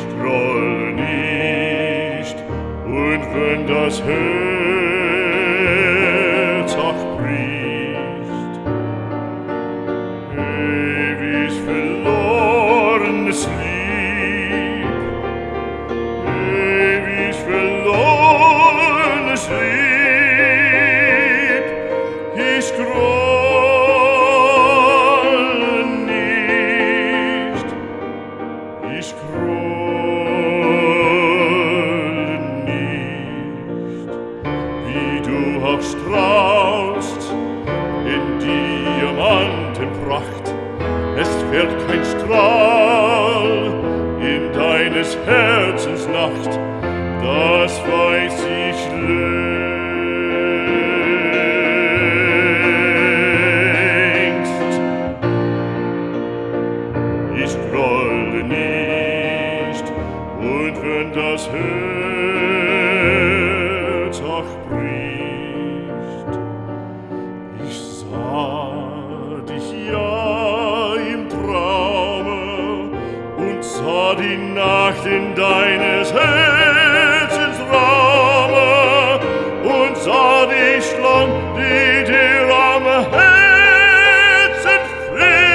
nicht, groll nicht. Und wenn das Herz auch bricht, ewig verlorenes Lieb, ewig verlorenes Lieb, ich groll Ich du auch in Diamantenpracht, es fährt kein Strahl in deines Herzens Nacht, das weiß ich längst. Ich grolle nicht, und wenn das Herz die Nacht in deines Herzens Raum und sah dich schlank,